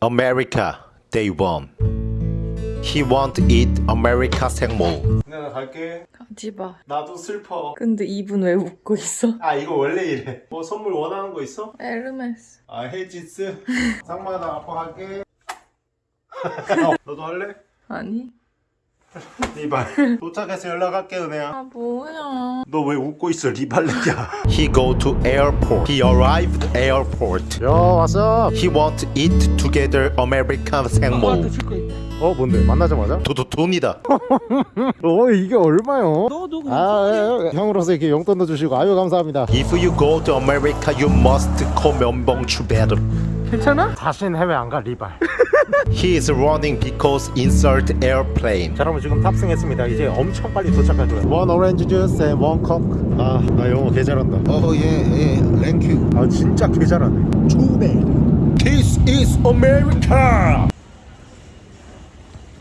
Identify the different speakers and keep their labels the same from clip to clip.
Speaker 1: America Day One He want eat America 생물
Speaker 2: 내가 갈게
Speaker 3: 가지 마.
Speaker 2: 나도 슬퍼
Speaker 3: 근데 이분 왜 웃고 있어?
Speaker 2: 아 이거 원래 이래 뭐 선물 원하는 거 있어?
Speaker 3: 에르메스.
Speaker 2: 아 헤이지스 상마야 나 아빠 갈게 어, 너도 할래?
Speaker 3: 아니.
Speaker 2: 리발. 도착해서 연락할게 은혜야.
Speaker 3: 아 뭐야.
Speaker 2: 너 왜 웃고 있어 리발레야?
Speaker 1: He go to airport. He arrived airport.
Speaker 2: 야 왔어.
Speaker 1: He want eat together America 생물
Speaker 3: 줄거 있다.
Speaker 2: 어 뭔데? 만나자마자?
Speaker 1: 도도 돈이다.
Speaker 2: 어 이게 얼마요?
Speaker 3: 너도
Speaker 2: 아 예, 예. 형으로서 이렇게 용돈도 주시고 아유 감사합니다.
Speaker 1: If you go to America you must call 면봉 추베르
Speaker 3: 괜찮아?
Speaker 2: 다신 해외 안 가 리발
Speaker 1: He is running because insert airplane.
Speaker 2: 자 여러분 지금 탑승했습니다. 이제 엄청 빨리 도착할 거예요 one orange juice and one cup 아나 영어 개 잘한다.
Speaker 1: 어예예 thank you
Speaker 2: 아 진짜 개 잘하네.
Speaker 1: 추베 This is America.
Speaker 2: 자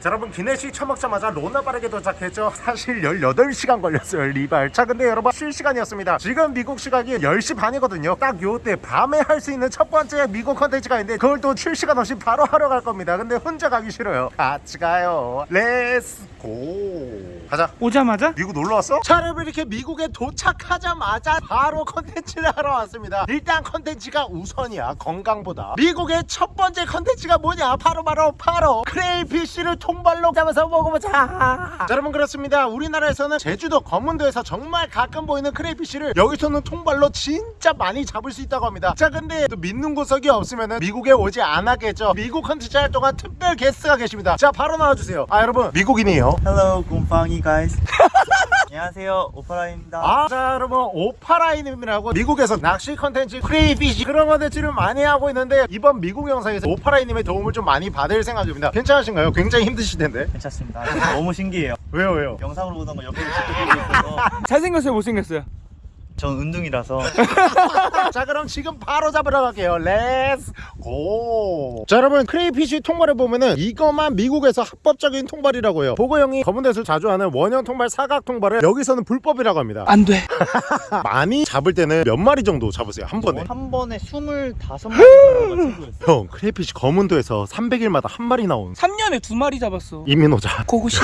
Speaker 2: 여러분 기내식 처먹자마자 로나 빠르게 도착했죠? 사실 18시간 걸렸어요 리발. 자 근데 여러분 쉴 시간이었습니다. 지금 미국 시각이 10시 반이거든요. 딱 요때 밤에 할 수 있는 첫 번째 미국 컨텐츠가 있는데 그걸 또쉴 시간 없이 바로 하러 갈 겁니다. 근데 혼자 가기 싫어요. 같이 가요. let's go 가자.
Speaker 3: 오자마자?
Speaker 2: 미국 놀러 왔어? 자 여러분 이렇게 미국에 도착하자마자 바로 컨텐츠를 하러 왔습니다. 일단 컨텐츠가 우선이야 건강보다. 미국의 첫 번째 컨텐츠가 뭐냐? 바로 바로 바로 crayfish를 통발로 잡아서 먹어보자. 자 여러분 그렇습니다. 우리나라에서는 제주도 거문도에서 정말 가끔 보이는 crayfish를 여기서는 통발로 진짜 많이 잡을 수 있다고 합니다. 자 근데 또 믿는 구석이 없으면 미국에 오지 않았겠죠. 미국 컨텐츠 할 동안 특별 게스트가 계십니다. 자 바로 나와주세요. 아 여러분. 미국인이에요.
Speaker 4: Hello, 곰팡이 guys. 안녕하세요, 오파라입니다.
Speaker 2: 아, 자 여러분 오파라이님이라고 미국에서 낚시 컨텐츠 crayfish 그런 컨텐츠를 많이 하고 있는데 이번 미국 영상에서 오파라이님의 도움을 좀 많이 받을 생각입니다 괜찮으신가요? 굉장히 힘드실 텐데
Speaker 4: 괜찮습니다. 너무 신기해요.
Speaker 2: 왜요 왜요?
Speaker 4: 영상으로 보던 거 옆에서 직접 보고 있어서
Speaker 3: 잘생겼어요, 못생겼어요?
Speaker 4: 전 은둥이라서
Speaker 2: 자 그럼 지금 바로 잡으러 갈게요 let's go 자 여러분 crayfish 통발을 보면은 이것만 미국에서 합법적인 통발이라고 해요 보고 형이 검은도에서 자주 하는 원형 통발 사각 통발을 여기서는 불법이라고 합니다
Speaker 3: 안 돼.
Speaker 2: 많이 잡을 때는 몇 마리 정도 잡으세요 한 번에
Speaker 4: 한 번에 25마리 정도가 최고였어요.
Speaker 2: 형 crayfish 검은도에서 300일마다 한 마리 나온
Speaker 3: 3년에 두 마리 잡았어.
Speaker 2: 이민호자
Speaker 3: 고고씨.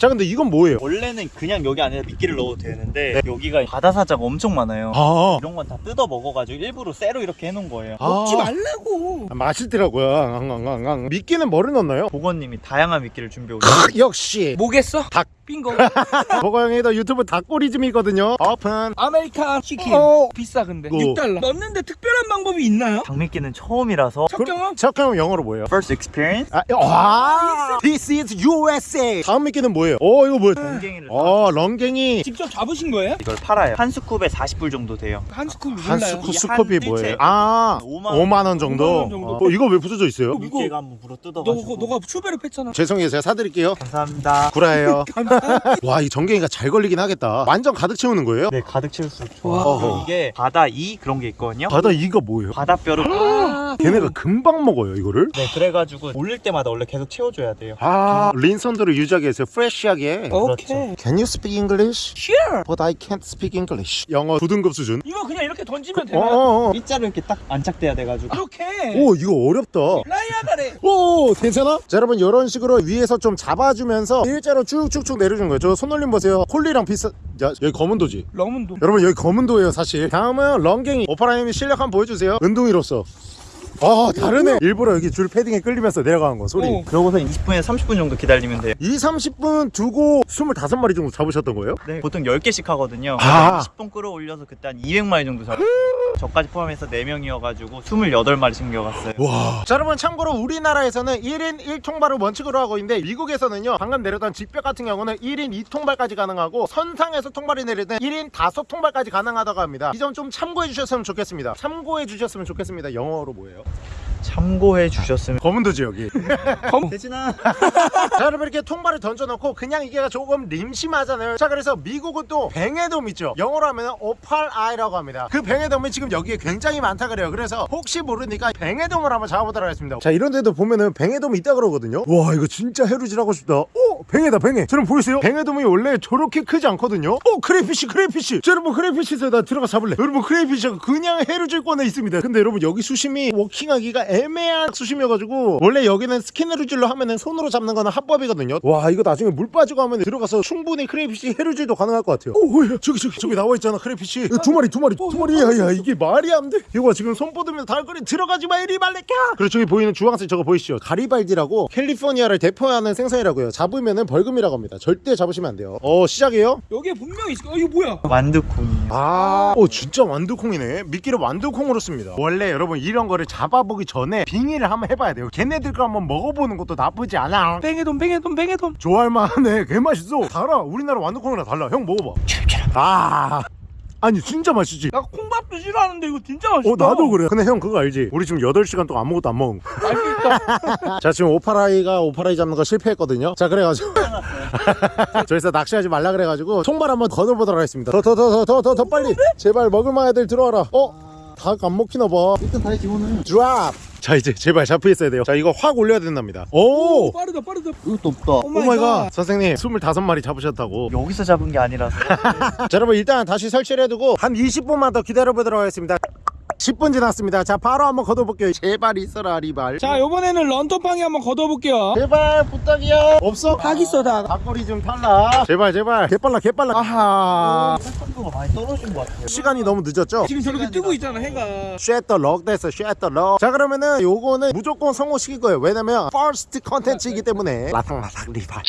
Speaker 2: 자 근데 이건 뭐예요?
Speaker 4: 원래는 그냥 여기 안에 미끼를 넣어도 되는데 여기가 바다사자가 엄청 많아요.
Speaker 2: 아,
Speaker 4: 이런 건 다 뜯어 먹어가지고 일부러 쇠로 이렇게 해놓은 거예요.
Speaker 3: 먹지
Speaker 2: 아.
Speaker 3: 말라고.
Speaker 2: 아, 맛있더라고요 앙앙앙앙 미끼는 뭐를 넣나요?
Speaker 4: 보건님이 다양한 미끼를 준비해 오셨어요.
Speaker 2: 역시
Speaker 3: 뭐겠어?
Speaker 2: 닭.
Speaker 3: 빙고.
Speaker 2: 보고 형이 더 유튜브 닭꼬리즘이거든요
Speaker 3: open American chicken.
Speaker 2: 어.
Speaker 3: 비싸 근데.
Speaker 2: 이거.
Speaker 3: 6달러. 넣는데 특별한 방법이 있나요?
Speaker 4: 닭미끼는 처음이라서
Speaker 3: 첫 경험?
Speaker 2: 잠깐만 영어로 뭐예요?
Speaker 4: first experience
Speaker 2: 아, 와 This is USA 다음 미끼는 뭐예요? 어 이거 뭐야?
Speaker 4: 공갱이를
Speaker 2: 어 런갱이
Speaker 3: 직접 잡으신 거예요?
Speaker 4: 이걸 팔아요. 한 스쿱에 40불 정도 돼요.
Speaker 3: 한 스쿱
Speaker 2: 한
Speaker 3: 몰라요.
Speaker 4: 이
Speaker 2: 스컵이
Speaker 4: 한
Speaker 2: 뭐예요?
Speaker 4: 뜰채.
Speaker 2: 아
Speaker 4: 5만
Speaker 2: 5만 원 정도?
Speaker 3: 5만 원 정도.
Speaker 2: 어, 이거 왜 부서져 있어요?
Speaker 3: 이거-
Speaker 4: 미끼가 한번 물어
Speaker 3: 너,
Speaker 4: 뜯어가지고
Speaker 3: 너가 추베르 팼잖아.
Speaker 2: 죄송해요 제가 사드릴게요
Speaker 4: 감사합니다.
Speaker 2: 구라예요 와 이 전갱이가 잘 걸리긴 하겠다 완전 가득 채우는 거예요?
Speaker 4: 네 가득 채울수록. 그리고 이게 바다 이 그런 게 있거든요.
Speaker 2: 바다 이가 뭐예요?
Speaker 4: 바다뼈를
Speaker 3: 아,
Speaker 2: 걔네가 금방 먹어요 이거를?
Speaker 4: 네 그래가지고 올릴 때마다 원래 계속 채워줘야 돼요.
Speaker 2: 아 린선들을 유지하기 위해서 프레쉬하게
Speaker 3: 오케이.
Speaker 2: Can you speak English?
Speaker 3: Sure.
Speaker 2: But I can't speak English 영어 9등급 수준?
Speaker 3: 이거 그냥 이렇게 던지면 되나요?
Speaker 2: 어어어
Speaker 4: 일자로 이렇게 딱 안착돼야 돼가지고.
Speaker 3: 이렇게.
Speaker 2: 오 이거 어렵다.
Speaker 3: 라이아 가래.
Speaker 2: 오 괜찮아? 자 여러분 이런 식으로 위에서 좀 잡아주면서 일자로 쭉쭉쭉 내려주는 거예요 저 손올림 보세요. 콜리랑 비슷 야 여기 검은도지.
Speaker 3: 러문도.
Speaker 2: 여러분 여기 검은도예요 사실. 다음은 런갱이. 오파라님이 실력 한번 보여주세요. 은둥이로서 아 다르네 일부러 여기 줄 패딩에 끌리면서 내려가는 거 소리
Speaker 3: 오.
Speaker 4: 그러고서 20분에서 30분 정도 기다리면 돼요.
Speaker 2: 2, 30분 두고 25마리 정도 잡으셨던 거예요?
Speaker 4: 네 보통 10개씩 하거든요.
Speaker 2: 아.
Speaker 4: 20분 끌어올려서 그때 한 200마리 정도 잡았어요. 저까지 포함해서 4명이어가지고 28마리 챙겨갔어요.
Speaker 2: 와. 자, 여러분 참고로 우리나라에서는 1인 1통발을 원칙으로 하고 있는데 미국에서는요. 방금 내렸던 직벽 같은 경우는 1인 2통발까지 가능하고 선상에서 통발이 내릴 때 1인 5통발까지 가능하다고 합니다. 이 점 좀 참고해 주셨으면 좋겠습니다. 참고해 주셨으면 좋겠습니다. 영어로 뭐예요?
Speaker 4: 참고해 주셨으면
Speaker 2: 검은도지 여기.
Speaker 4: 대진아
Speaker 2: 자, 여러분 이렇게 통발을 던져놓고 그냥 이게 조금 림심하잖아요. 자, 그래서 미국은 또 뱅에돔 있죠. 영어로 하면 opaleye라고 합니다. 그 뱅에돔이 지금 여기에 굉장히 많다 그래요. 그래서 혹시 모르니까 뱅에돔을 한번 잡아보도록 하겠습니다. 자, 이런 데도 보면은 뱅에돔이 있다 그러거든요. 와, 이거 진짜 해루질하고 싶다. 오, 뱅에다 뱅에. 저는 보이세요? 뱅에돔이 원래 저렇게 크지 않거든요. 오, crayfish crayfish. 자, 여러분 crayfish에서 나 들어가 잡을래. 여러분 crayfish가 그냥 해루질권에 있습니다. 근데 여러분 여기 수심이 walking하기가 애매한 수심이어가지고 원래 여기는 스키네루질로 하면은 손으로 잡는 거는 합법이거든요. 와 이거 나중에 물 빠지고 하면 들어가서 충분히 crayfish 해루질도 가능할 것 같아요. 오 야, 저기 저기 저기 나와 있잖아 crayfish 이거 두 마리 두 마리 두 마리. 야야 이게 말이 안돼. 이거 지금 손 뻗으면 달걀이 들어가지 마 이리 말래까 그리고 저기 보이는 주황색 저거 보이시죠? 가리발디라고 캘리포니아를 대표하는 생선이라고요. 잡으면은 벌금이라고 합니다. 절대 잡으시면 안 돼요. 어 시작이에요?
Speaker 3: 여기에 분명히 거. 어 이거 뭐야?
Speaker 4: 완두콩이에요.
Speaker 2: 아, 오 진짜 완두콩이네. 미끼를 완두콩으로 씁니다. 원래 여러분 이런 거를 잡아보기 전에 빙의를 한번 해봐야 돼요. 걔네들 거 한번 먹어보는 것도 나쁘지 않아.
Speaker 3: 뺑에돈 뺑에돈 뺑에돈.
Speaker 2: 좋아할 만하네. 개 맛있어. 달아. 우리나라 완두콩이랑 달라. 형 먹어봐. 아, 아니 진짜 맛있지.
Speaker 3: 나 콩밥도 싫어하는데 이거 진짜 맛있다.
Speaker 2: 어 나도 그래. 근데 형 그거 알지? 우리 지금 8시간 동안 아무것도 안 먹은 거.
Speaker 3: 맛있다.
Speaker 2: 자 지금 오파라이가 opaleye 잡는 거 실패했거든요. 자 그래가지고 저기서 낚시하지 말라 그래가지고 총발 한번 걷어보도록 하겠습니다. 더 더 더 더 더 더 빨리. 제발 먹을만 애들 들어와라. 어? 닭 안 먹히나 봐.
Speaker 4: 일단 다시 집어넣어요.
Speaker 2: drop. 자 이제 제발 잡혀 있어야 돼요. 자 이거 확 올려야 된답니다. 오.
Speaker 3: 오 빠르다 빠르다.
Speaker 4: 이것도 없다.
Speaker 3: 오
Speaker 2: oh my god. 선생님 25마리 잡으셨다고.
Speaker 4: 여기서 잡은 게 아니라서.
Speaker 2: 자 여러분 일단 다시 설치를 해두고 한 20분만 더 기다려 보도록 하겠습니다. 10분 지났습니다. 자 바로 한번 걷어볼게요. 제발 있어라 리발.
Speaker 3: 자 이번에는 런터팡이 한번 걷어볼게요.
Speaker 2: 제발 부탁이야. 없어?
Speaker 3: 닭 있어 닭.
Speaker 2: 닭거리 좀 탈라. 제발 제발. 개빨라 개빨라. 아하.
Speaker 4: 신선도가 많이 떨어진 것 같아요.
Speaker 2: 시간이 너무 늦었죠?
Speaker 3: 지금 저렇게 뜨고 있잖아 해가.
Speaker 2: 쉐터 럭 됐어 쉐터 럭. 자 그러면은 요거는 무조건 성공시킬 거예요. 왜냐면 first 컨텐츠이기 때문에 라삭라삭 리발.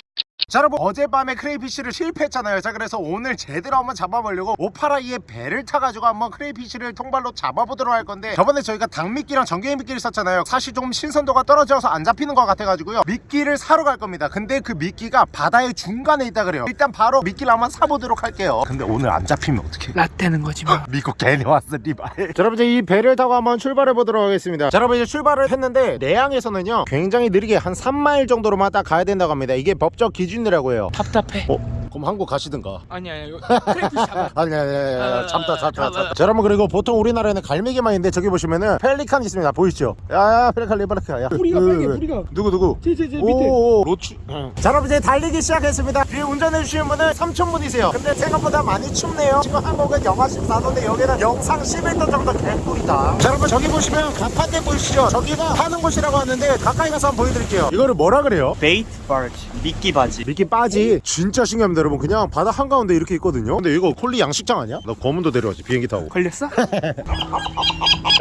Speaker 2: 자 여러분 어젯밤에 crayfish를 실패했잖아요. 자 그래서 오늘 제대로 한번 잡아보려고 오파라이의 배를 타가지고 한번 crayfish를 통발로 잡아보도록 할 건데 저번에 저희가 닭미끼랑 전갱이 미끼를 썼잖아요. 사실 좀 신선도가 떨어져서 안 잡히는 것 같아가지고요. 미끼를 사러 갈 겁니다. 근데 그 미끼가 바다의 중간에 있다 그래요. 일단 바로 미끼를 한번 사보도록 할게요. 근데 오늘 안 잡히면 어떡해.
Speaker 3: 라떼는 거지 뭐.
Speaker 2: 미국 괜히 왔어 리발. 자 여러분 이제 이 배를 타고 한번 출발해 보도록 하겠습니다. 자 여러분 이제 출발을 했는데 내항에서는요 굉장히 느리게 한 3마일 정도로만 딱 가야 된다고 합니다. 이게 법적 기 준이라고 해요
Speaker 3: 답답해.
Speaker 2: 어? 그럼 한국 가시든가
Speaker 3: 아니 아니 이거 크래프 잡아.
Speaker 2: 아니 아니 아니
Speaker 3: 아,
Speaker 2: 아니 참다 참다
Speaker 3: 아,
Speaker 2: 참다 자 여러분 그리고 보통 우리나라에는 갈매기만 있는데 저기 보시면은 펠리칸 있습니다 보이시죠 야야 펠리칸 리바르카 야
Speaker 3: 부리가
Speaker 2: 그,
Speaker 3: 빨개
Speaker 2: 그,
Speaker 3: 부리가.
Speaker 2: 누구 누구
Speaker 3: 제제제 밑에.
Speaker 2: 오, 로치. 자, 여러분 이제 달리기 시작했습니다. 뒤에 운전해 주시는 분은 3,000분이세요. 근데 생각보다 많이 춥네요. 지금 한국은 영하 14도인데 여기는 영상 11도 정도 개꿀이다. 자, 여러분 저기 보시면 가판대 보이시죠? 저기가 파는 곳이라고 하는데 가까이 가서 한번 보여드릴게요. 이거를 뭐라 그래요?
Speaker 4: bait barge, 미끼 바지.
Speaker 2: 미끼 빠지 진짜 신기합니다 여러분 그냥 바다 한가운데 이렇게 있거든요. 근데 이거 콜리 양식장 아니야? 나 검은도 데려왔지 비행기 타고.
Speaker 3: 걸렸어?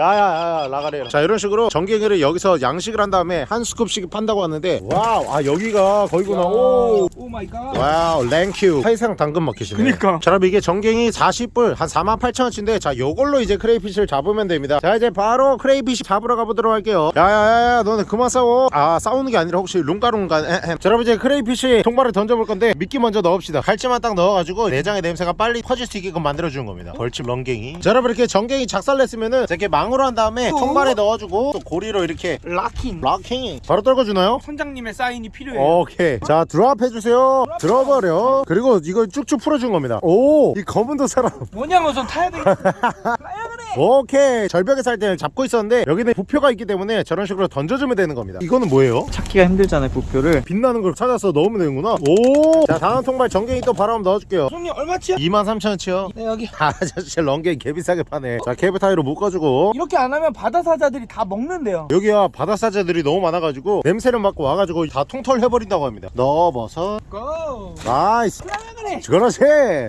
Speaker 2: 야야야 라가래라. 자 이런 식으로 전갱이를 여기서 양식을 한 다음에 한 scoop씩 판다고 하는데 wow 아 여기가 거기구나. 오.
Speaker 3: oh my
Speaker 2: god. wow 랭큐. 해상 당근 마켓이네.
Speaker 3: 그니까.
Speaker 2: 자 그럼 이게 전갱이 40불 한 48,000원치인데 자 요걸로 이제 crayfish를 잡으면 됩니다. 자 이제 바로 crayfish 잡으러 가보도록 할게요. 야야야야 너네 그만 싸워. 아 싸우는 게 아니라 혹시 룽가룽가. 자 여러분 이제 crayfish 통발을 던져볼 건데 미끼 먼저 넣읍시다 칼집만 딱 넣어가지고 내장의 냄새가 빨리 퍼질 수 있게끔 만들어주는 겁니다 벌집 런갱이 자 여러분 이렇게 전갱이 작살냈으면은 이렇게 망으로 한 다음에
Speaker 3: 어?
Speaker 2: 통발에 넣어주고 또 고리로 이렇게 locking. locking 바로 떨궈주나요?
Speaker 3: 선장님의 사인이 필요해.
Speaker 2: 오케이 자 드랍 해주세요 들어버려 그리고 이걸 쭉쭉 풀어준 겁니다 오 이 검은 도 사람
Speaker 3: 뭐냐면서 타야 되겠어.
Speaker 2: 오케이 절벽에 살 때는 잡고 있었는데 여기는 부표가 있기 때문에 저런 식으로 던져주면 되는 겁니다 이거는 뭐예요?
Speaker 4: 찾기가 힘들잖아요, 부표를.
Speaker 2: 빛나는 걸 찾아서 넣으면 되는구나 오자 다음 통발 전갱이 또 바로 한번 넣어줄게요
Speaker 3: 손님 얼마치야?
Speaker 2: 23,000원치요
Speaker 3: 네 여기.
Speaker 2: 아저씨 런갱 개비싸게 파네 자 케이블 타이로 묶어주고
Speaker 3: 이렇게 안 하면 바다 사자들이 다 먹는데요.
Speaker 2: 여기야 바다 사자들이 너무 많아가지고 냄새를 맡고 와가지고 다 통털 해버린다고 합니다 넣어버섯 go. nice
Speaker 3: 타야 그래.
Speaker 2: 그렇지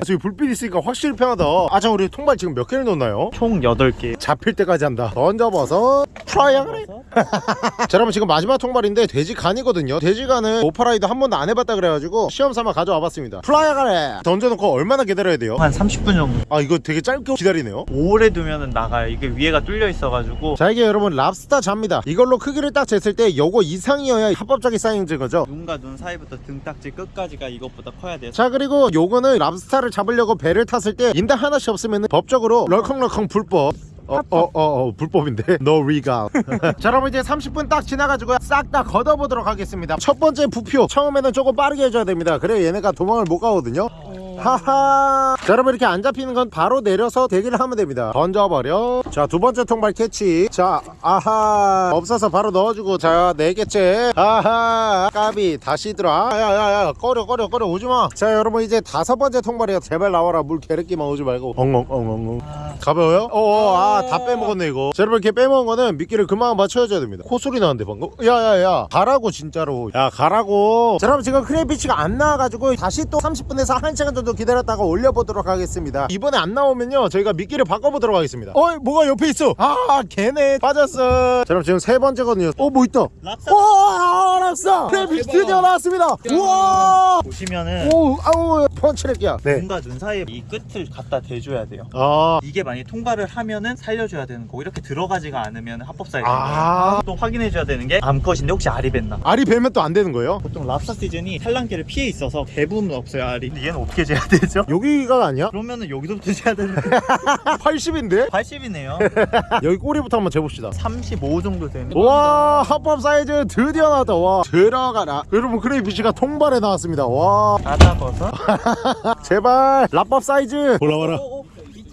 Speaker 2: 저기 불빛 있으니까 확실히 편하다 아참 우리 통발 지금 몇 개를 넣나요?
Speaker 4: 총 8개.
Speaker 2: 잡힐 때까지 한다 던져버섯 트라이앵글 자 여러분 지금 마지막 통발인데 돼지 간이거든요 돼지 간은 오파라이도 한 번도 안 해봤다 그래가지고 시험 삼아 가져와 봤습니다 트라이앵글 던져놓고 얼마나 기다려야 돼요?
Speaker 4: 한 30분 정도.
Speaker 2: 아 이거 되게 짧게 기다리네요
Speaker 4: 오래 두면은 나가요. 이게 위에가 뚫려 있어가지고.
Speaker 2: 자 이게 여러분 랍스타 잡니다 이걸로 크기를 딱 쟀을 때 요거 이상이어야 합법적인 사이즈인 거죠
Speaker 4: 눈과 눈 사이부터 등딱지 끝까지가 이것보다 커야 돼요.
Speaker 2: 자 그리고 요거는 랍스타를 잡으려고 배를 탔을 때 인당 하나씩 없으면 법적으로 럴컹럴컹 불법 어, 어, 어, 어, 불법인데? No legal. 자, 여러분 이제 30분 딱 지나가지고 싹 다 걷어보도록 하겠습니다. 첫 번째 부표. 처음에는 조금 빠르게 해줘야 됩니다. 그래 얘네가 도망을 못 가거든요. 하하. 자 여러분 이렇게 안 잡히는 건 바로 내려서 대기를 하면 됩니다. 던져버려. 자 두 번째 통발 캐치. 자 아하. 없어서 바로 넣어주고. 자 네 개째. 아하. 까비. 다시 들어. 야야야. 꺼져 꺼져 꺼져. 오지마. 자 여러분 이제 다섯 번째 통발이야 제발 나와라. 물 개르기만 오지 말고. 엉엉엉엉엉 가벼워요? 어어 아다 빼먹었네 이거. 자 여러분 이렇게 빼먹은 거는 미끼를 그만 맞춰줘야 됩니다. 코소리 나는데 방금? 야야야. 가라고 진짜로. 야 가라고. 자 여러분 지금 crayfish가 안 나와가지고 다시 또 30분에서 1시간 정도 기다렸다가 올려보도록 하겠습니다. 이번에 안 나오면요 저희가 미끼를 바꿔보도록 하겠습니다. 어이 뭐가 옆에 있어? 아 걔네 빠졌어. 자 여러분 지금 세 번째거든요. 어 뭐 있다?
Speaker 4: 랍스터
Speaker 2: 오 알았어 crayfish 드디어 나왔습니다. 우와.
Speaker 4: 보시면은
Speaker 2: 오 아우 펀치렉이야. 네
Speaker 4: 눈과 눈 사이에 이 끝을 갖다 대줘야 돼요.
Speaker 2: 아,
Speaker 4: 이게 만 약에 통과를 하면은 살려줘야 되는 거고 이렇게 들어가지가 않으면 합법 사이즈.
Speaker 2: 아.
Speaker 4: 또 확인해줘야 되는 게 암컷인데 혹시 알이 뱄나?
Speaker 2: 알이 배면 또 안 되는 거예요?
Speaker 4: 보통 랍스터 시즌이 산란기를 피해 있어서 대부분 없어요 알이. 근데 얘는 어떻게 재야 되죠?
Speaker 2: 여기가 아니야?
Speaker 4: 그러면은 여기서부터 재야 되는데
Speaker 2: 80인데?
Speaker 4: 80이네요.
Speaker 2: 여기 꼬리부터 한번 재봅시다
Speaker 4: 35 정도 되는.
Speaker 2: 와 합법 사이즈 드디어 나왔다 와 들어가라 여러분 crayfish가 통발에 나왔습니다 와
Speaker 4: 바다 버섯.
Speaker 2: 제발 합법 사이즈 올라와라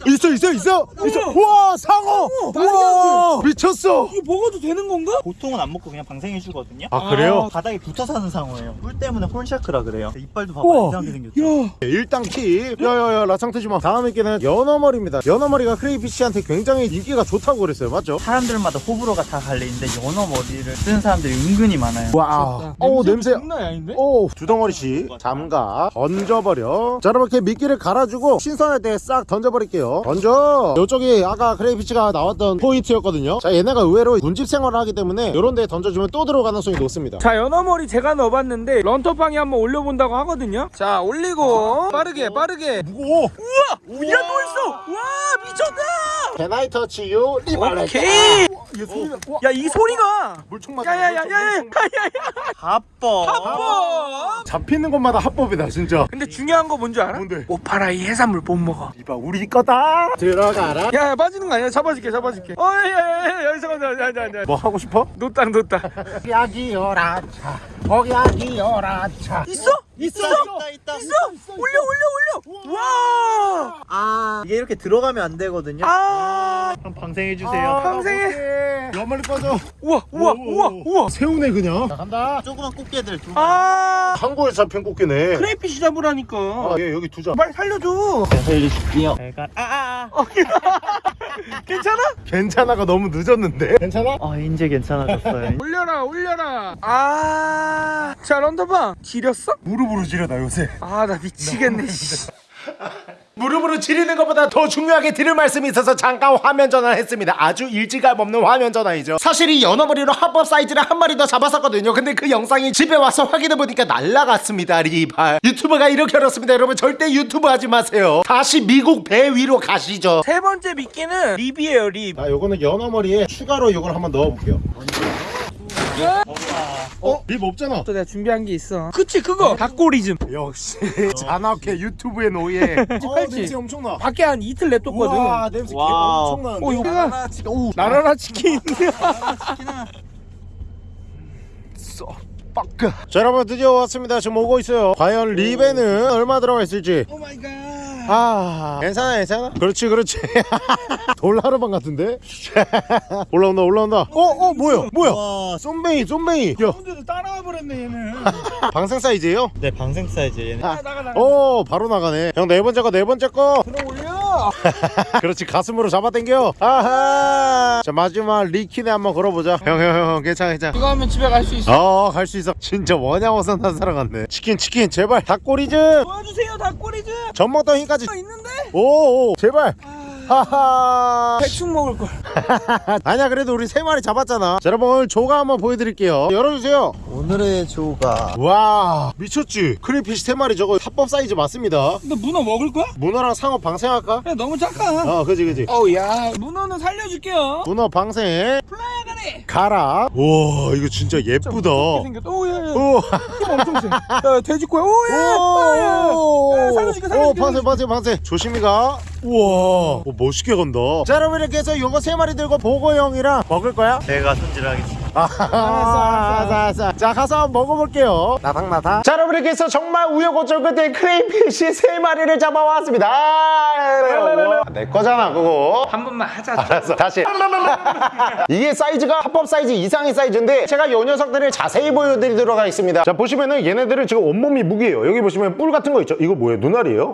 Speaker 2: 있어 있어 있어 있어 우와 상어 우와 미쳤어
Speaker 3: 이거 먹어도 되는 건가?
Speaker 4: 보통은 안 먹고 그냥 방생해 주거든요.
Speaker 2: 아 그래요?
Speaker 4: 바닥에 붙어 사는 상어예요. 뿔 때문에 horn shark라 그래요. 이빨도 봐봐
Speaker 3: 우와.
Speaker 4: 이상하게 생겼죠.
Speaker 3: 야
Speaker 2: 일당 팁 야야야 라창트지마 다음 미끼는 연어머리입니다 연어머리가 crayfish한테 굉장히 인기가 좋다고 그랬어요 맞죠?
Speaker 4: 사람들마다 호불호가 다 갈리는데 연어 머리를 쓰는 사람들이 은근히 많아요.
Speaker 2: 와 어우 냄새
Speaker 3: 장난이 아닌데?
Speaker 2: 오, 두 덩어리씩 잠가 던져버려 자 여러분 이렇게 미끼를 갈아주고 신선할 때 싹 던져버릴게요 던져. 이쪽이 아까 crayfish가 나왔던 포인트였거든요. 자 얘네가 의외로 군집 생활을 하기 때문에 이런 데 던져주면 또 들어갈 가능성이 높습니다.
Speaker 3: 자 연어머리 제가 넣어봤는데 런터팡이 한번 올려본다고 하거든요. 자 올리고. 빠르게 빠르게.
Speaker 2: 무거워.
Speaker 3: 야또 있어! 와 미쳤다!
Speaker 2: Can I touch you?
Speaker 3: 오케이
Speaker 2: 얘 소리가 우와,
Speaker 3: 야이 소리가.
Speaker 2: 물총 맞아
Speaker 3: 야야야야야
Speaker 2: 물총, 물총.
Speaker 3: 야야야.
Speaker 4: 합법.
Speaker 3: 합법.
Speaker 2: 잡히는 것마다 합법이다 진짜.
Speaker 3: 근데 중요한 거 뭔지 알아?
Speaker 2: 뭔데?
Speaker 3: 오파라이 해산물 못 먹어.
Speaker 2: 이봐 우리 거다. 들어가라.
Speaker 3: 야, 야 빠지는 거 아니야? 잡아줄게 잡아줄게. 어야야야 여기서 가자 야야야
Speaker 2: 뭐 하고 싶어?
Speaker 3: 놓다 놓다
Speaker 2: 야기여라 차. 거기야기여라 차.
Speaker 3: 있어?
Speaker 2: 있어
Speaker 4: 있다 있다.
Speaker 3: 있어? 올려 올려 올려. 와.
Speaker 4: 아 이게 이렇게 들어가면 안 되거든요.
Speaker 3: 아,
Speaker 4: 그럼 방생해 주세요.
Speaker 3: 방생해.
Speaker 2: 연말리 꺼져.
Speaker 3: 우와 우와 우와 우와.
Speaker 2: 새우네 그냥. 자, 간다.
Speaker 4: 조그만 꽃게들 두.
Speaker 3: 아.
Speaker 2: 한국에 잡힌 꽃게네.
Speaker 3: 크레이피쉬 잡으라니까.
Speaker 2: 아, 예, 여기 두자.
Speaker 3: 빨리 살려줘.
Speaker 4: 살려줄게요. 제가. 아아 아.
Speaker 3: 괜찮아?
Speaker 2: 괜찮아가 너무 늦었는데 괜찮아?
Speaker 4: 아 이제 괜찮아졌어요.
Speaker 3: 올려라 올려라 아자 런더방 지렸어?
Speaker 2: 무릎으로 지려다 요새
Speaker 3: 아 나 미치겠네 씨.
Speaker 2: 무릎으로 지르는 것보다 더 중요하게 드릴 말씀이 있어서 잠깐 화면 전환했습니다. 아주 이질감 없는 화면 전환이죠. 사실 이 연어머리로 합법 사이즈를 한 마리 더 잡았었거든요. 근데 그 영상이 집에 와서 확인해보니까 날라갔습니다 리발. 유튜브가 이렇게 어렵습니다. 여러분 절대 유튜브 하지 마세요. 다시 미국 배 위로 가시죠.
Speaker 3: 세 번째 미끼는 rib이에요 rib.
Speaker 2: 자 요거는 연어머리에 추가로 요걸 한번 넣어볼게요 어? rib 없잖아.
Speaker 3: 또 내가 준비한 게 있어. 그치 그거! 닭꼬리즘.
Speaker 2: 역시 잔악회 유튜브의 노예. 어. 냄새 엄청나.
Speaker 3: 밖에 한 이틀 냅뒀거든.
Speaker 2: 우와 냄새. 엄청나는데.
Speaker 3: 어, 이거 날아라 치킨. 오, 날아라 치킨.
Speaker 2: 빠까. 자 여러분 드디어 왔습니다. 지금 오고 있어요. 과연 rib에는 얼마 들어가 있을지.
Speaker 3: oh my god.
Speaker 2: 아. 괜찮아 괜찮아. 그렇지 그렇지. 돌하르방 같은데? 올라온다 올라온다. 어어 뭐야 뭐야?
Speaker 4: 와.
Speaker 2: 쏨뱅이 쏨뱅이. 야.
Speaker 3: 혼자도 따라와 버렸네 얘는.
Speaker 2: 방생 사이즈예요?
Speaker 4: 네 방생 사이즈 얘는.
Speaker 3: 나가 나가.
Speaker 2: 오 바로 나가네. 형 네 번째 거 네 번째 거.
Speaker 3: 들어 올려.
Speaker 2: 그렇지 가슴으로 잡아 당겨. 아하. 자 마지막 치킨에 한번 걸어보자. 형 형 형 괜찮아 괜찮아.
Speaker 3: 이거 하면 집에 갈 수 있어.
Speaker 2: 어 갈 수 있어. 진짜 원양어선 한 사람 같네. 치킨 치킨 제발. 닭꼬리 좀
Speaker 3: 도와주세요 닭꼬리즘.
Speaker 2: 젖 먹던 힘까지
Speaker 3: 아, 있는데?
Speaker 2: 오 오 제발 하하
Speaker 3: 대충 먹을 걸.
Speaker 2: 아니야 그래도 우리 세 마리 잡았잖아 자 여러분 오늘 조과 한번 보여드릴게요 열어주세요
Speaker 4: 오늘의 조과
Speaker 2: 와 미쳤지 crayfish 세 마리 저거 합법 사이즈 맞습니다
Speaker 3: 근데 문어 먹을 거야?
Speaker 2: 문어랑 상어 방생할까?
Speaker 3: 야 너무 작아.
Speaker 2: 어 그지 그지
Speaker 3: 어우 야 문어는 살려줄게요.
Speaker 2: 문어 방생
Speaker 3: 플라야 가네.
Speaker 2: 가라 와 이거 진짜 예쁘다
Speaker 3: 생겼다. 오야야. 오힘 엄청 세. 야 돼지코야. 오야.
Speaker 2: 오,
Speaker 3: 야, 살려줄게, 살려줄게,
Speaker 2: 오, 방생, 방생, 방생. 조심히 가. 우와, 오, 멋있게 간다. 자, 여러분 이렇게 해서 요거 세 마리 들고 보고 형이랑 먹을 거야?
Speaker 4: 제가 손질하겠습니다.
Speaker 2: 아, 자, 알았어 자 가서 먹어볼게요. 나닥나닥 자 여러분 이렇게 해서 정말 우여곡절 끝에 crayfish 세 마리를 잡아왔습니다. 내 거잖아 그거.
Speaker 3: 한 번만 하자.
Speaker 2: 알았어 다시. 이게 사이즈가 합법 사이즈 이상의 사이즈인데 제가 이 녀석들을 자세히 보여드리도록 하겠습니다. 자 보시면은 얘네들은 지금 온몸이 무기예요. 여기 보시면 뿔 같은 거 있죠? 이거 뭐예요? 눈알이에요?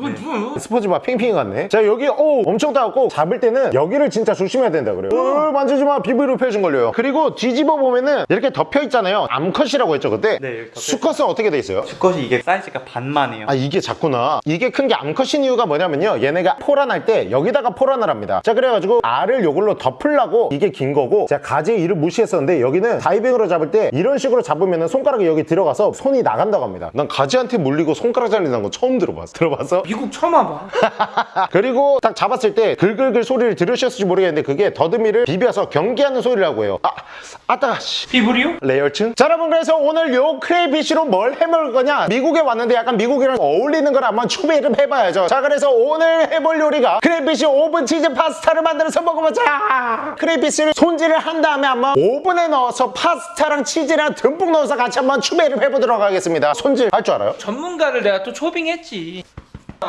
Speaker 2: 스포츠바 핑핑이 같네. 자 여기 오 엄청 따갑고 잡을 때는 여기를 진짜 조심해야 된다 그래요. 어, 만지지 마. 비브로 펴준 걸려요. 그리고 뒤집어 보면은 이렇게 덮여 있잖아요. 암컷이라고 했죠 그때?
Speaker 4: 네,
Speaker 2: 수컷은 어떻게 돼 있어요?
Speaker 4: 수컷이 이게 사이즈가 반만 해요.
Speaker 2: 아 이게 작구나. 이게 큰 게 암컷인 이유가 뭐냐면요. 얘네가 포란할 때 여기다가 포란을 합니다. 자 그래가지고 알을 요걸로 덮으려고 이게 긴 거고 제가 가지의 이를 무시했었는데 여기는 다이빙으로 잡을 때 이런 식으로 잡으면 손가락이 여기 들어가서 손이 나간다고 합니다. 난 가지한테 물리고 손가락 잘린다는 거 처음 들어봤어. 들어봤어?
Speaker 3: 미국 처음 와봐.
Speaker 2: 그리고 딱 잡았을 때 글글글 소리를 들으셨을지 모르겠는데 그게 더듬이를 비벼서 경계하는 소리라고 해요. 아 아따 가씨
Speaker 3: 비브리오?
Speaker 2: 레이어층? 자 여러분 그래서 오늘 요 crayfish로 뭘 해먹을 거냐 미국에 왔는데 약간 미국이랑 어울리는 걸 한번 추배를 해봐야죠 자 그래서 오늘 해볼 요리가 crayfish 오븐 치즈 파스타를 만들어서 먹어보자 crayfish를 손질을 한 다음에 한번 오븐에 넣어서 파스타랑 치즈랑 듬뿍 넣어서 같이 한번 추배를 해보도록 하겠습니다 손질 할 줄 알아요?
Speaker 3: 전문가를 내가 또 초빙했지.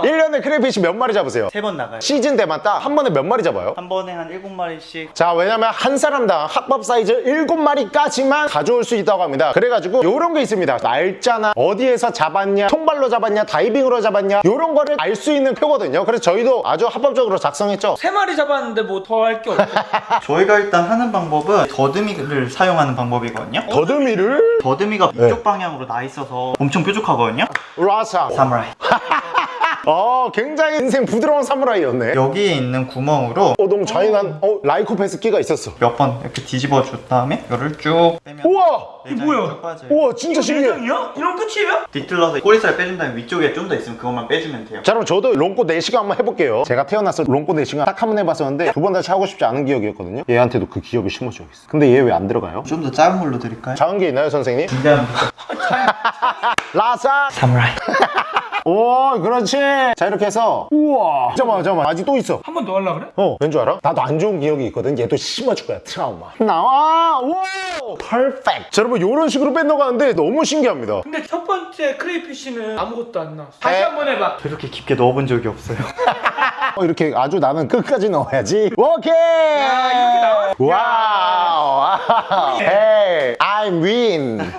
Speaker 2: 1년에 crayfish 몇 마리 잡으세요?
Speaker 4: 세 번 나가요.
Speaker 2: 시즌 딱한 번에 몇 마리 잡아요?
Speaker 4: 한 번에 한 일곱 마리씩.
Speaker 2: 자 왜냐면 한 사람당 합법 사이즈 7마리까지만 가져올 수 있다고 합니다. 그래가지고 요런 게 있습니다. 날짜나 어디에서 잡았냐 통발로 잡았냐 다이빙으로 잡았냐 요런 거를 알 수 있는 표거든요. 그래서 저희도 아주 합법적으로 작성했죠?
Speaker 3: 세 마리 잡았는데 뭐 더 할 게 없어.
Speaker 4: 저희가 일단 하는 방법은 더듬이를 사용하는 방법이거든요.
Speaker 2: 더듬이를?
Speaker 4: 더듬이가
Speaker 2: 네.
Speaker 4: 이쪽 방향으로 나 있어서 엄청 뾰족하거든요?
Speaker 2: 라사
Speaker 4: 사무라이
Speaker 2: 어 굉장히 인생 부드러운 사무라이였네
Speaker 4: 여기에 있는 구멍으로
Speaker 2: 오동 좌인한 어, 라이코패스 끼가 있었어
Speaker 4: 몇 번 이렇게 뒤집어 준 다음에 이거를 쭉 빼면
Speaker 2: 우와
Speaker 4: 내장이
Speaker 3: 뭐야?
Speaker 2: 우와 진짜 신기해
Speaker 3: 대장이야? 이런 끝이에요?
Speaker 4: 뒤틀러서 꼬리살 빼준 다음에 위쪽에 좀 더 있으면 그것만 빼주면 돼요
Speaker 2: 자 그럼 저도 롱꼬 4시간 한번 해볼게요 제가 태어나서 롱꼬 4시간 딱 한 번 해봤었는데 두 번 다시 하고 싶지 않은 기억이었거든요 얘한테도 그 기억을 심어줘야겠어 근데 얘 왜 안 들어가요?
Speaker 4: 좀 더 작은 걸로 드릴까요?
Speaker 2: 작은 게 있나요 선생님?
Speaker 4: 준비하면
Speaker 2: 라사
Speaker 4: 사무라이
Speaker 2: 오 그렇지. 자 이렇게 해서. 우와. 잠깐만 잠깐만. 아직 또 있어.
Speaker 3: 한 번 더 하려 그래?
Speaker 2: 어 왠 줄 알아? 나도 안 좋은 기억이 있거든. 얘도 심어줄 거야 트라우마. 나와. 오! perfect 자 여러분 이런 식으로 뺏어가는데 너무 신기합니다.
Speaker 3: 근데 첫 번째 crayfish는 아무것도 안 나왔어. 다시
Speaker 2: 에?
Speaker 3: 한번 해봐.
Speaker 4: 그렇게 깊게 넣어본 적이 없어요.
Speaker 2: 어, 이렇게 아주 나는 끝까지 넣어야지. 오케이!
Speaker 3: 야, 이렇게 나와?
Speaker 2: wow. wow. hey I'm win.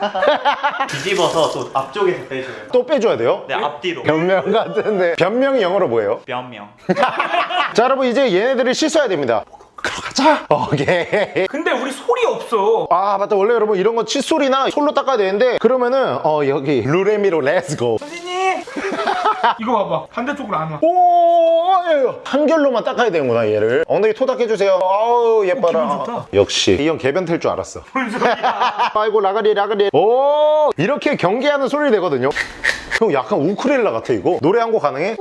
Speaker 4: 뒤집어서 또 앞쪽에서 빼줘요.
Speaker 2: 또 빼줘야 돼요?
Speaker 4: 네 앞뒤로
Speaker 2: 변명 같은데 변명이 영어로 뭐예요?
Speaker 4: 몇명
Speaker 2: 자 여러분 이제 얘네들을 씻어야 됩니다 들어가자 오케이
Speaker 3: 근데 우리 소리 없어.
Speaker 2: 아 맞다 원래 여러분 이런 거 칫솔이나 솔로 닦아야 되는데 그러면은 어 여기 루레미로 let's go
Speaker 3: 선생님! 이거 봐봐. 반대쪽으로 안 와.
Speaker 2: 오 예, 예. 한결로만 닦아야 되는구나 얘를 엉덩이 토닥해주세요 아우 예뻐라
Speaker 3: 좋다.
Speaker 2: 역시 이 형 개변탤 줄 알았어? 아이고 라가리 라가리 오 이렇게 경계하는 소리 내거든요 형 약간 우쿨렐레 같아 이거 노래 한 곡 가능해?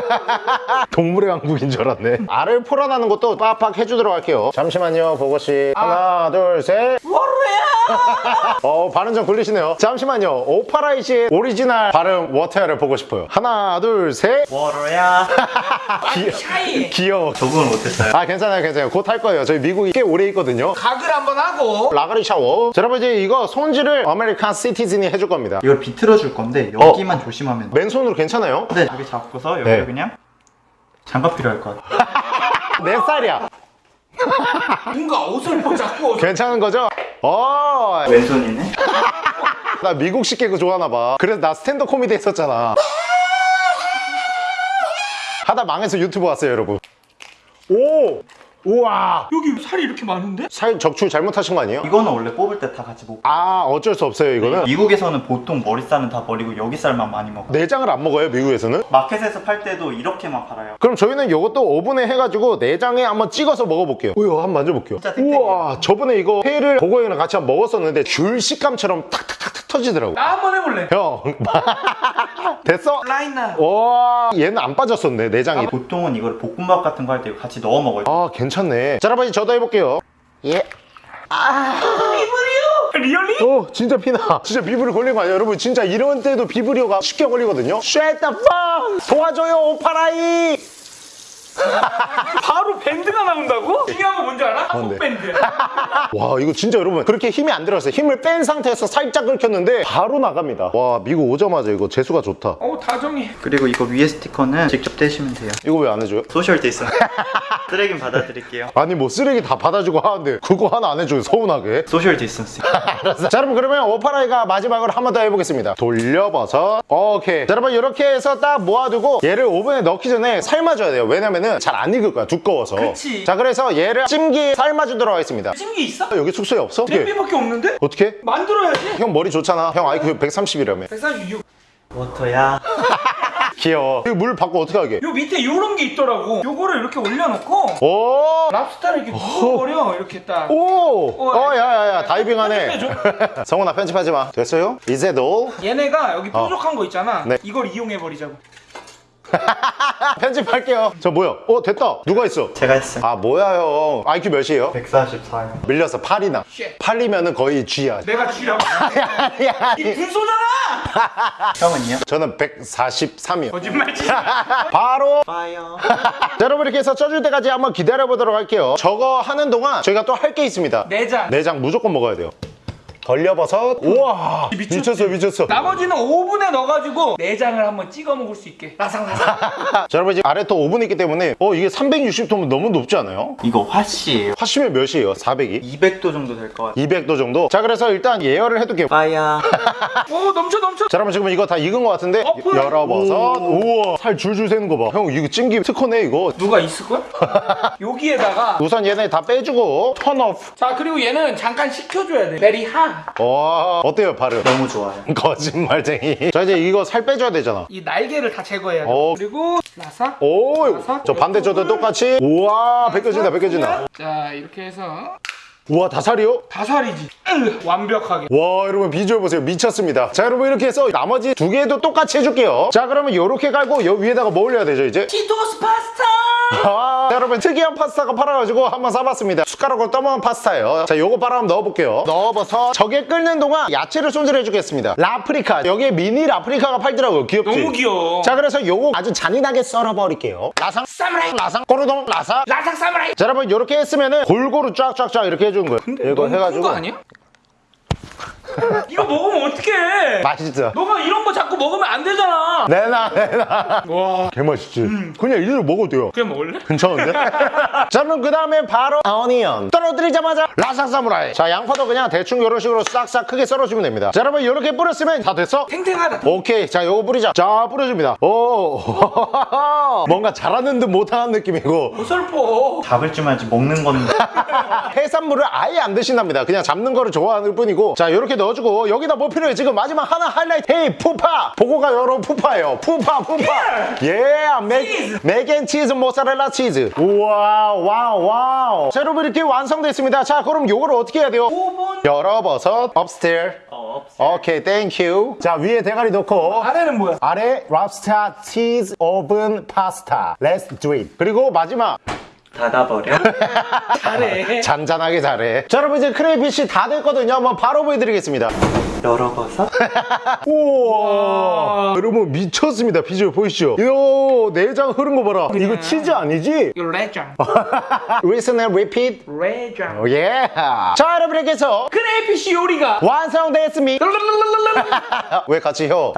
Speaker 2: 동물의 왕국인 줄 알았네. 알을 풀어나는 것도 빡빡 해주도록 할게요. 잠시만요 보고씨. 하나 둘셋! 어 발음 좀 굴리시네요. 잠시만요. 오파라이시의 오리지널 발음 water야를 보고 싶어요. 하나 둘셋.
Speaker 4: 워러야.
Speaker 3: shy!
Speaker 2: 귀여워.
Speaker 4: 적응을 못했어요.
Speaker 2: 아 괜찮아요 괜찮아요. 곧 할 거예요. 저희 미국에 꽤 오래 있거든요.
Speaker 3: 각을 한번 하고.
Speaker 2: 라가리 샤워. 자 여러분 이제 이거 손질을 American citizen이 해줄 겁니다.
Speaker 4: 이걸 비틀어 줄 건데 여기만 조심하면 돼요
Speaker 2: 맨손으로 괜찮아요?
Speaker 4: 네 여기 잡고서 여기 를
Speaker 2: 네.
Speaker 4: 그냥 장갑 필요할 것 같아요
Speaker 2: 내 살이야
Speaker 3: 뭔가 어설퍼 자꾸.
Speaker 2: 괜찮은 거죠? 어,
Speaker 4: 왼손이네
Speaker 2: 나 미국식 개그 좋아하나 봐. 그래서 나 스탠드 코미디 했었잖아. 하다 망해서 유튜브 왔어요, 여러분. 오! 우와!
Speaker 3: 여기 살이 이렇게 많은데?
Speaker 2: 살 적출 잘못하신 거 아니에요?
Speaker 4: 이거는 원래 뽑을 때 다 같이 먹고
Speaker 2: 아, 어쩔 수 없어요, 이거는.
Speaker 4: 미국에서는 보통 머리살은 다 버리고 여기살만 많이 먹어요
Speaker 2: 내장을 안 먹어요, 미국에서는?
Speaker 4: 마켓에서 팔 때도 이렇게만 팔아요
Speaker 2: 그럼 저희는 이것도 오븐에 해가지고 내장에 한번 찍어서 먹어볼게요. 우와, 한번 만져볼게요. 우와, 저번에 이거 회를 보고형이랑 같이 한번 먹었었는데 귤 식감처럼 탁탁탁탁 터지더라고.
Speaker 3: 나 한번 해볼래.
Speaker 2: 형, 됐어?
Speaker 3: 라인나.
Speaker 2: 와, 얘는 안 빠졌었네, 내장이.
Speaker 4: 보통은 이걸 볶음밥 같은 거 할 때 같이 넣어 먹어요
Speaker 2: 아 괜찮네 자 여러분 저도 해볼게요 예.
Speaker 3: really?
Speaker 2: 어 진짜 피나 진짜 비브리오 걸린 거 아니야 여러분 진짜 이런 때도 비브리오가 쉽게 걸리거든요 Shut the fuck 도와줘요 오파라이
Speaker 3: 바로 밴드가 나온다고? 중요한 거 뭔지 알아?
Speaker 2: 뭔데?
Speaker 3: 한국 밴드.
Speaker 2: 와 이거 진짜 여러분 그렇게 힘이 안 들어갔어요 힘을 뺀 상태에서 살짝 긁혔는데 바로 나갑니다 와 미국 오자마자 이거 재수가 좋다
Speaker 3: 어 다정해.
Speaker 4: 그리고 이거 위에 스티커는 직접 떼시면 돼요.
Speaker 2: 이거 왜 안 해줘요?
Speaker 4: social dis. 쓰레기는 받아드릴게요.
Speaker 2: 아니 뭐 쓰레기 다 받아주고 하는데 그거 하나 안 해줘요 서운하게
Speaker 4: social distancing.
Speaker 2: 알았어. 자 여러분 그러면 오파라이가 마지막으로 한 번 더 해보겠습니다 돌려봐서 오케이 자 여러분 이렇게 해서 딱 모아두고 얘를 오븐에 넣기 전에 삶아줘야 돼요 왜냐면 은 잘 안 익을 거야 두꺼워서
Speaker 3: 그치.
Speaker 2: 자 그래서 얘를 찜기 삶아주도록 하겠습니다
Speaker 3: 찜기 있어?
Speaker 2: 여기 숙소에 없어? 어떻게
Speaker 3: 냄비밖에 없는데?
Speaker 2: 어떻게?
Speaker 3: 만들어야지.
Speaker 2: 형 머리 좋잖아 형 IQ 130이라며
Speaker 3: 136.
Speaker 4: 워터야.
Speaker 2: 귀여워 이거 물 받고 어떻게 하게
Speaker 3: 요 밑에 요런 게 있더라고. 요거를 이렇게 올려놓고
Speaker 2: 오!
Speaker 3: 랍스타를 이렇게 이렇게 딱.
Speaker 2: 오!
Speaker 3: 어,
Speaker 2: 어, 야, 야, 야, 다이빙하네. 성훈아, 편집하지 마. 됐어요? 이제 너
Speaker 3: 얘네가 여기 뾰족한 거 있잖아.
Speaker 2: 네.
Speaker 3: 이걸 이용해 버리자고.
Speaker 2: 편집할게요. 저 뭐야? 어, 됐다. 누가 있어?
Speaker 4: 제가 했어요.
Speaker 2: 아, 뭐야, 형. IQ 몇이에요?
Speaker 4: 144요.
Speaker 2: 밀렸어, 8이나.
Speaker 3: shit.
Speaker 2: 8이면 은 거의 쥐야.
Speaker 3: 내가 쥐라고.
Speaker 2: 아니, 아니,
Speaker 3: 이
Speaker 2: 아니.
Speaker 3: 군소잖아.
Speaker 4: 형은요?
Speaker 2: 저는 143이요.
Speaker 3: 거짓말치.
Speaker 2: 바로
Speaker 4: fire.
Speaker 2: 자, 여러분 이렇게 해서 쪄줄 때까지 한번 기다려 보도록 할게요. 저거 하는 동안 저희가 또 할 게 있습니다.
Speaker 3: 내장.
Speaker 2: 내장 무조건 먹어야 돼요. 벌려버섯. 우와.
Speaker 3: 미쳤지?
Speaker 2: 미쳤어, 미쳤어.
Speaker 3: 나머지는 오븐에 넣어가지고 내장을 한번 찍어 먹을 수 있게. 라상라상.
Speaker 2: 자, 여러분 지금 아래 또 오븐이 있기 때문에 어, 이게 360도면 너무 높지 않아요?
Speaker 4: 이거 화씨예요.
Speaker 2: 화씨면 몇이에요? 400이?
Speaker 4: 200도 정도 될 것 같아요.
Speaker 2: 200도 정도? 자 그래서 일단 예열을 해둘게요
Speaker 4: fire.
Speaker 3: 오 넘쳐 넘쳐.
Speaker 2: 자 여러분 지금 이거 다 익은 것 같은데
Speaker 3: 어, 뭐야?
Speaker 2: 열어봐서 우와 살 줄줄 새는 거봐형 이거 찜기 특허네 이거
Speaker 3: 누가 있을걸? 여기에다가.
Speaker 2: 우선 얘네 다 빼주고 턴 오프
Speaker 3: 자 그리고 얘는 잠깐 식혀줘야 돼. 베리 하.
Speaker 2: 와 어때요 발음?
Speaker 4: 너무 좋아요.
Speaker 2: 거짓말쟁이 자 이제 이거 살 빼줘야 되잖아
Speaker 3: 이 날개를 다 제거해야 돼.
Speaker 2: 어.
Speaker 3: 그리고 라사.
Speaker 2: 오저 반대쪽도 똑같이 우와 벗겨진다 벗겨진다
Speaker 3: 자 이렇게 해서
Speaker 2: 우와 다 살이요?
Speaker 3: 다살이지. 으, 완벽하게.
Speaker 2: 와 여러분 비주얼 보세요 미쳤습니다 자 여러분 이렇게 해서 나머지 두 개도 똑같이 해줄게요 자 그러면 이렇게 깔고 여 위에다가 뭐 올려야 되죠 이제?
Speaker 3: 치토스 파스타.
Speaker 2: 아, 자, 여러분 특이한 파스타가 팔아가지고 한번 싸봤습니다 숟가락으로 떠먹은 파스타예요 자 요거 바로 한번 넣어볼게요 넣어봐서 저게 끓는 동안 야채를 손질해 주겠습니다 라프리카 여기에 미니 라프리카가 팔더라고요 귀엽지?
Speaker 3: 너무 귀여워.
Speaker 2: 자 그래서 요거 아주 잔인하게 썰어버릴게요 라상
Speaker 3: 사무라이.
Speaker 2: 라상 꼬르동 라사
Speaker 3: 라삭 사무라이.
Speaker 2: 자 여러분 이렇게 했으면은 골고루 쫙쫙쫙 이렇게 해주는 거예요
Speaker 3: 근데
Speaker 2: 이거
Speaker 3: 너무 큰
Speaker 2: 해가지고
Speaker 3: 거 아니야? 이거 먹으면 어떡해?
Speaker 2: 맛있죠?
Speaker 3: 너가 이런 거 자꾸 먹으면 안 되잖아.
Speaker 2: 내놔 내놔
Speaker 3: 와.
Speaker 2: 개맛있지? 그냥 이대로 먹어도 돼요
Speaker 3: 그냥 먹을래?
Speaker 2: 괜찮은데? 자 그럼 그 다음에 바로 어니언 떨어뜨리자마자 라삭 사무라이 자 양파도 그냥 대충 이런 식으로 싹싹 크게 썰어주면 됩니다 자 여러분 이렇게 뿌렸으면 다 됐어?
Speaker 3: 탱탱하다.
Speaker 2: 오케이 자 요거 뿌리자 자 뿌려줍니다 오 뭔가 잘하는 듯 못하는 느낌이고
Speaker 3: 어설퍼.
Speaker 4: 잡을 줄 알지 먹는 건데.
Speaker 2: 해산물을 아예 안 드신답니다 그냥 잡는 거를 좋아하는 뿐이고 자 이렇게 넣어주고 여기다 뭐 필요해? 지금 마지막 하나 하이라이트. hey 푸파. 보고가 여러분 푸파예요. 푸파 푸파. 예 mac, mac and 치즈 모짜렐라 치즈. 우와 wow wow. 자 여러분 이렇게 완성됐습니다. 자 그럼 요거를 어떻게 해야 돼요?
Speaker 3: 오븐.
Speaker 2: 열어버섯 upstairs.
Speaker 4: 어.
Speaker 2: 오케이 thank you 자 위에 대가리 넣고.
Speaker 3: 아래는 뭐야?
Speaker 2: 아래 랍스타 치즈 오븐 파스타 Let's do it. 그리고 마지막
Speaker 4: 닫아버려.
Speaker 3: 잘해.
Speaker 2: 잔잔하게 잘해 자 여러분 이제 crayfish 다 됐거든요 한번 바로 보여드리겠습니다
Speaker 4: 열어봐서.
Speaker 2: 우와 여러분 미쳤습니다 비주얼 보이시죠 이거 내장 흐른 거 봐라 이거 치즈 아니지?
Speaker 3: 이거 내장.
Speaker 2: Listen and repeat
Speaker 3: 내장.
Speaker 2: 예. 자 여러분 이렇게 해서
Speaker 3: crayfish 요리가.
Speaker 2: 완성됐습니다 왜 같이 혀?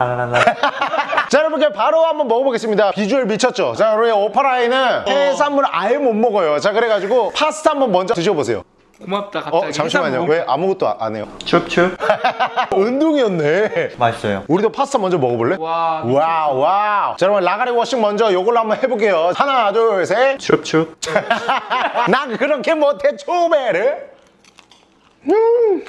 Speaker 2: 자 여러분 그냥 바로 한번 먹어보겠습니다 비주얼 미쳤죠? 자 우리 오파라이는 해산물 아예 못 먹어요 자 그래가지고 파스타 한번 먼저 드셔보세요
Speaker 3: 고맙다 갑자기.
Speaker 2: 어 잠시만요 왜 아무것도 안- 안 해요?
Speaker 4: 춥춥.
Speaker 2: 운동이었네
Speaker 4: 맛있어요.
Speaker 2: 우리도 파스타 먼저 먹어볼래?
Speaker 3: 와.
Speaker 2: 와우 와우 자 여러분 라가리 워싱 먼저 요걸로 한번 해볼게요 하나 둘셋
Speaker 4: 춥춥.
Speaker 2: 난 그렇게 못해 초베르 음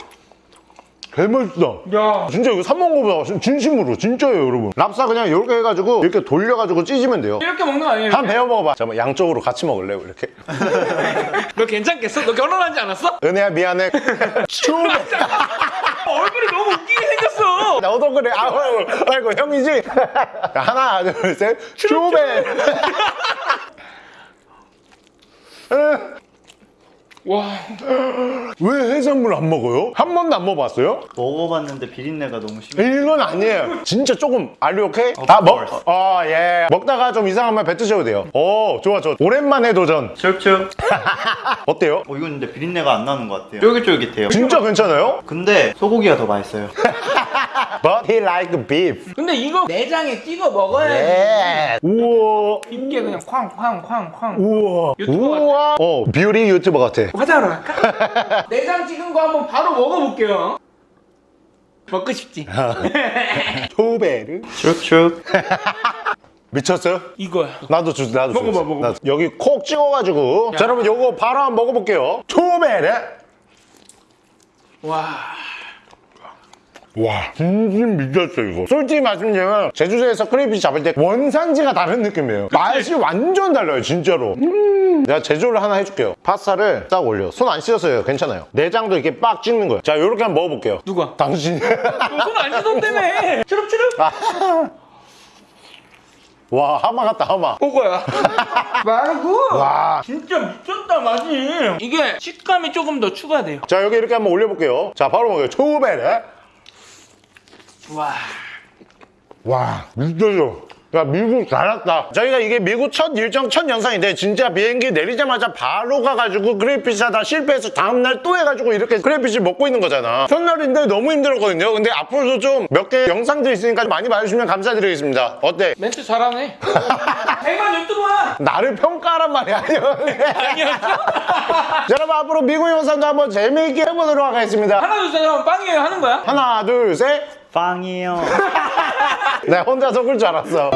Speaker 2: 개맛있다.
Speaker 3: 야.
Speaker 2: 진짜 이거 사 먹은 거보다 진- 진심으로 진짜예요 여러분. 랍사 그냥 이렇게 해가지고 이렇게 돌려가지고 찢으면 돼요.
Speaker 3: 이렇게 먹는 거 아니에요?
Speaker 2: 한 배워 먹어봐. 잠깐만 양쪽으로 같이 먹을래요 이렇게?
Speaker 3: 너 괜찮겠어? 너 결혼하지 않았어?
Speaker 2: 은혜야 미안해. 초베
Speaker 3: 얼굴이 너무 웃기게 생겼어.
Speaker 2: 너도 그래? 아이고 아이고 형이지? 하나 둘셋. 초베
Speaker 3: 와
Speaker 2: 왜 해산물 안 먹어요? 한 번도 안 먹어봤어요?
Speaker 4: 먹어봤는데 비린내가 너무 심해.
Speaker 2: 이건 아니에요. 진짜 조금 알리 오케이?
Speaker 4: Of
Speaker 2: 아 먹. 어 예. 먹다가 좀 이상하면 뱉으셔도 돼요. 오 좋아 좋아. 오랜만에 도전.
Speaker 4: 슉슉.
Speaker 2: 어때요?
Speaker 4: 어, 이건 근데 비린내가 안 나는 것 같아요. 쫄깃쫄깃해요.
Speaker 2: 진짜 괜찮아요?
Speaker 4: 근데 소고기가 더 맛있어요.
Speaker 2: But he like beef.
Speaker 3: 근데 이거 내장에 찍어 먹어야지
Speaker 2: 예. 우와.
Speaker 3: 입게 그냥 쾅쾅쾅쾅
Speaker 2: 우와.
Speaker 3: 유튜버 같아.
Speaker 2: 우와. 어 뷰티 유튜버 같아.
Speaker 3: 화장하러 갈까? 내장 찍은 거 한번 바로 먹어볼게요 먹고 싶지?
Speaker 2: 초베르.
Speaker 4: 슉슉.
Speaker 2: 미쳤어요?
Speaker 3: 이거야
Speaker 2: 나도 주 나도
Speaker 3: 먹어봐,
Speaker 2: 주세요.
Speaker 3: 먹어봐.
Speaker 2: 나도. 여기 콕 찍어가지고 자 여러분 요거 바로 한번 먹어볼게요. 초베르.
Speaker 3: 와
Speaker 2: 와 진짜 미쳤어 이거. 솔직히 말씀드리면 제주도에서 크레이피시 잡을 때 원산지가 다른 느낌이에요. 맛이 완전 달라요 진짜로. 음. 내가 제조를 하나 해줄게요. 파스타를 딱 올려. 손 안 씻었어요. 괜찮아요. 내장도 이렇게 빡 찍는 거예요. 자 요렇게 한번 먹어볼게요.
Speaker 3: 누가?
Speaker 2: 당신
Speaker 3: 손안 씻었다며. 추룩추룩
Speaker 2: 와 하마 같다 하마.
Speaker 3: 그거야? 말고?
Speaker 2: 와.
Speaker 3: 진짜 미쳤다 맛이 이게 식감이 조금 더 추가돼요.
Speaker 2: 자 여기 이렇게 한번 올려볼게요. 자 바로 먹어요. 초베르
Speaker 3: 와.
Speaker 2: 와 미쳤어 야 미국 잘 왔다. 저희가 이게 미국 첫 일정 첫 영상인데 진짜 비행기 내리자마자 바로 가가지고 crayfish 하다 실패해서 다음날 또 해가지고 이렇게 crayfish 먹고 있는 거잖아. 첫날인데 너무 힘들었거든요. 근데 앞으로도 좀 몇 개 영상들 있으니까 많이 봐주시면 감사드리겠습니다. 어때?
Speaker 3: 멘트 잘하네. 대만 유튜버야
Speaker 2: 나를 평가하란 말이 아니야. 여러분 앞으로 미국 영상도 한번 재미있게 해보도록 하겠습니다.
Speaker 3: 하나 둘 셋 하면 빵이에요. 하는 거야?
Speaker 2: 하나 둘 셋
Speaker 4: 빵이에요.
Speaker 2: 내가 혼자 속을 줄 알았어